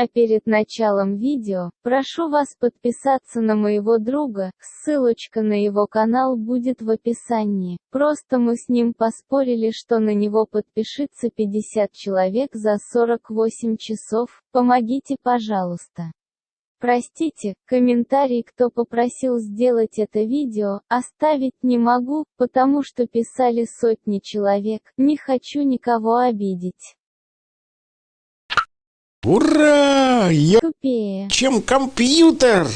А перед началом видео, прошу вас подписаться на моего друга, ссылочка на его канал будет в описании. Просто мы с ним поспорили, что на него подпишется 50 человек за 48 часов, помогите пожалуйста. Простите, комментарий кто попросил сделать это видео, оставить не могу, потому что писали сотни человек, не хочу никого обидеть. Ура! Я Тупее. чем компьютер!